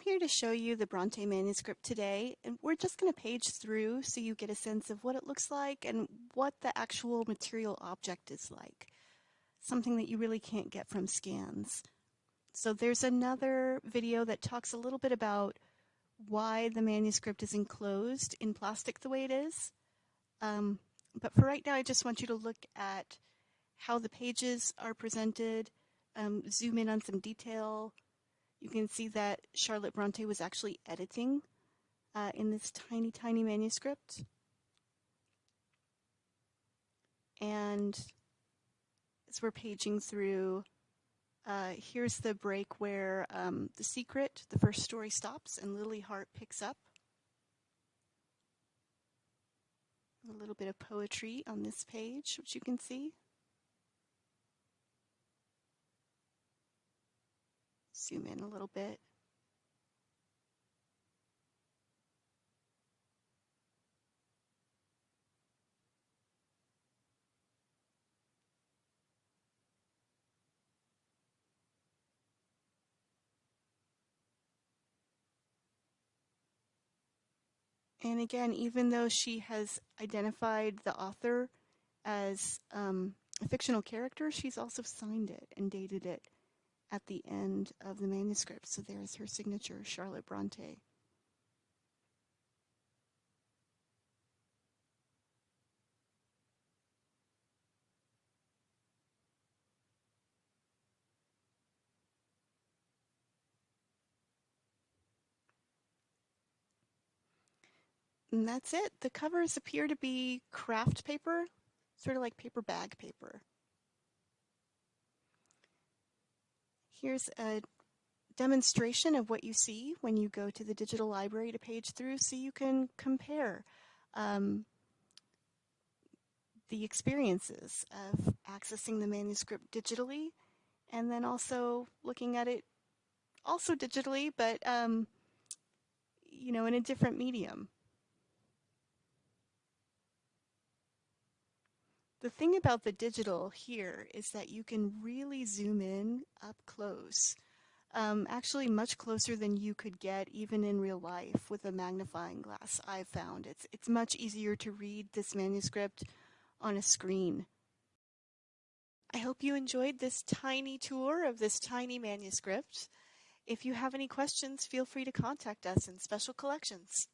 I'm here to show you the Bronte manuscript today, and we're just going to page through so you get a sense of what it looks like and what the actual material object is like, something that you really can't get from scans. So there's another video that talks a little bit about why the manuscript is enclosed in plastic the way it is. Um, but for right now, I just want you to look at how the pages are presented, um, zoom in on some detail, you can see that Charlotte Bronte was actually editing uh, in this tiny, tiny manuscript. And as we're paging through, uh, here's the break where um, The Secret, the first story stops and Lily Hart picks up. A little bit of poetry on this page, which you can see. Zoom in a little bit. And again, even though she has identified the author as um, a fictional character, she's also signed it and dated it at the end of the manuscript. So there's her signature, Charlotte Bronte. And that's it. The covers appear to be craft paper, sort of like paper bag paper. Here's a demonstration of what you see when you go to the digital library to page through so you can compare um, the experiences of accessing the manuscript digitally and then also looking at it also digitally but um, you know in a different medium. The thing about the digital here is that you can really zoom in up close. Um, actually much closer than you could get even in real life with a magnifying glass I've found. It's, it's much easier to read this manuscript on a screen. I hope you enjoyed this tiny tour of this tiny manuscript. If you have any questions, feel free to contact us in Special Collections.